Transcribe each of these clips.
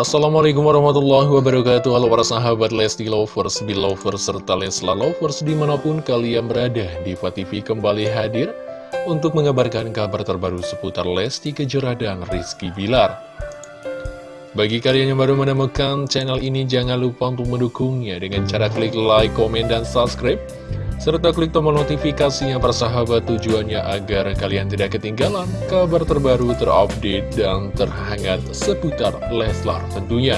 Assalamualaikum warahmatullahi wabarakatuh. Halo para sahabat Lesti Lovers, Belovers, serta Lesla Lovers di mana pun kalian berada Diva TV kembali hadir untuk mengabarkan kabar terbaru seputar Lesti Kejora dan Rizky Bilar. Bagi kalian yang baru menemukan channel ini jangan lupa untuk mendukungnya dengan cara klik like, komen, dan subscribe serta klik tombol notifikasinya persahabat tujuannya agar kalian tidak ketinggalan kabar terbaru terupdate dan terhangat seputar Leslar tentunya.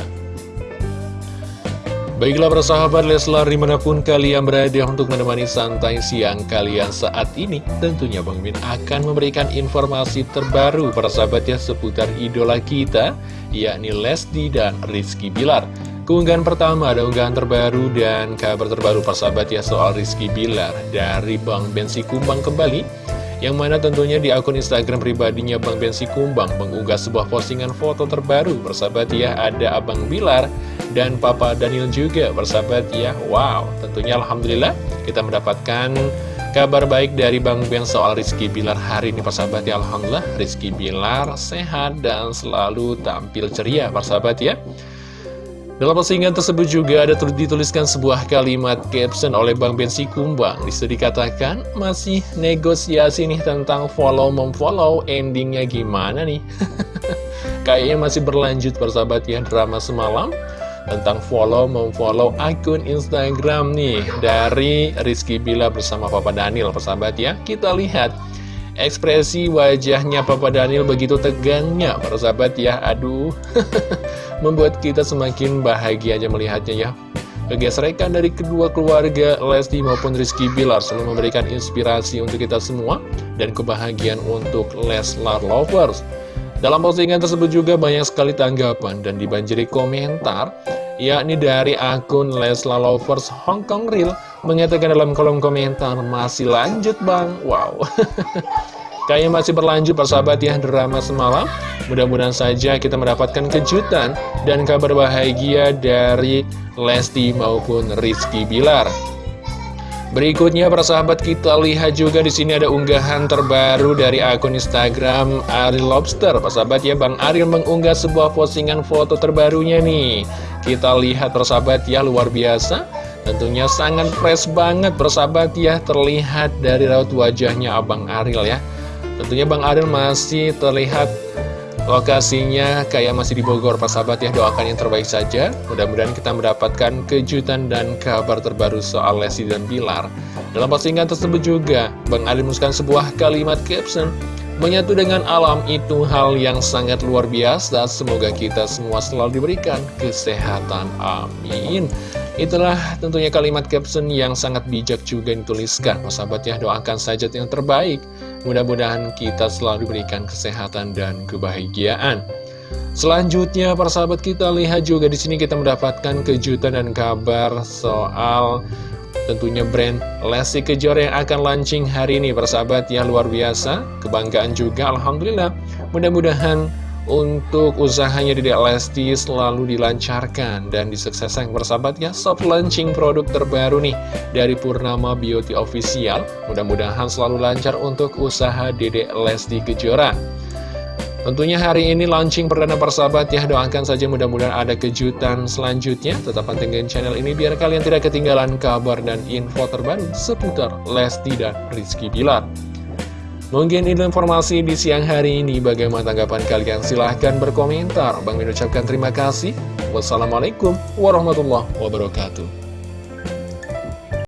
Baiklah persahabat Leslar di mana pun kalian berada untuk menemani santai siang kalian saat ini Tentunya Bang Min akan memberikan informasi terbaru persahabat ya seputar idola kita Yakni Lesti dan Rizky Bilar Keunggahan pertama ada unggahan terbaru dan kabar terbaru persahabat ya soal Rizky Bilar dari Bang Bensi Kumbang kembali yang mana tentunya di akun Instagram pribadinya Bang Bensi Kumbang mengunggah sebuah postingan foto terbaru persahabat ya ada Abang Bilar dan Papa Daniel juga persahabat ya. Wow tentunya Alhamdulillah kita mendapatkan kabar baik dari Bang Ben soal Rizky Bilar hari ini persahabat ya. Alhamdulillah Rizky Bilar sehat dan selalu tampil ceria persahabat ya dalam postingan tersebut juga ada dituliskan sebuah kalimat caption oleh Bang Bensi Kumbang. Di situ dikatakan, masih negosiasi nih tentang follow-memfollow, endingnya gimana nih? Kayaknya masih berlanjut persahabat ya drama semalam tentang follow-memfollow akun Instagram nih dari Rizky Bila bersama Papa Daniel persahabat ya. Kita lihat Ekspresi wajahnya Papa Daniel begitu tegangnya, para sahabat ya. Aduh, membuat kita semakin bahagia aja melihatnya ya. Kegesrekan dari kedua keluarga Lesti maupun Rizky Bilar selalu memberikan inspirasi untuk kita semua dan kebahagiaan untuk Leslar Lovers. Dalam postingan tersebut juga banyak sekali tanggapan dan dibanjiri komentar yakni dari akun Lesla Lovers Hong Kong Real mengatakan dalam kolom komentar masih lanjut bang wow kayaknya masih berlanjut persahabat ya drama semalam mudah-mudahan saja kita mendapatkan kejutan dan kabar bahagia dari Lesti maupun Rizky Bilar Berikutnya para sahabat kita lihat juga di sini ada unggahan terbaru dari akun Instagram Ariel Lobster. Para sahabat ya Bang Ariel mengunggah sebuah postingan foto terbarunya nih. Kita lihat para sahabat ya luar biasa. Tentunya sangat fresh banget sahabat ya terlihat dari raut wajahnya Abang Ariel ya. Tentunya Bang Ariel masih terlihat Lokasinya kayak masih di Bogor, Pak Sahabat ya. Doakan yang terbaik saja. Mudah-mudahan kita mendapatkan kejutan dan kabar terbaru soal Lesti dan Bilar. Dalam postingan tersebut juga, Bang Ali menuliskan sebuah kalimat caption. Menyatu dengan alam itu hal yang sangat luar biasa. Semoga kita semua selalu diberikan kesehatan. Amin. Itulah tentunya kalimat caption yang sangat bijak juga dituliskan. Sahabat ya, doakan saja yang terbaik. Mudah-mudahan kita selalu diberikan kesehatan dan kebahagiaan. Selanjutnya, para sahabat kita lihat juga di sini kita mendapatkan kejutan dan kabar soal tentunya brand Lesti Kejora yang akan launching hari ini, para sahabat ya luar biasa. Kebanggaan juga, Alhamdulillah. Mudah-mudahan untuk usahanya di Lesti selalu dilancarkan dan disukseskan bersahabat ya soft launching produk terbaru nih dari Purnama Beauty Official. Mudah-mudahan selalu lancar untuk usaha Dede Lesti Kejora. Tentunya hari ini launching perdana persahabat ya. Doakan saja mudah-mudahan ada kejutan selanjutnya. Tetap pantengin channel ini biar kalian tidak ketinggalan kabar dan info terbaru Seputar Lesti dan Rizky Bilar Mungkin itu informasi di siang hari ini. Bagaimana tanggapan kalian? Silahkan berkomentar. Bang mengucapkan terima kasih. Wassalamualaikum warahmatullahi wabarakatuh.